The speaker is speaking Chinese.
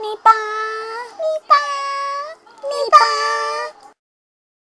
你吧。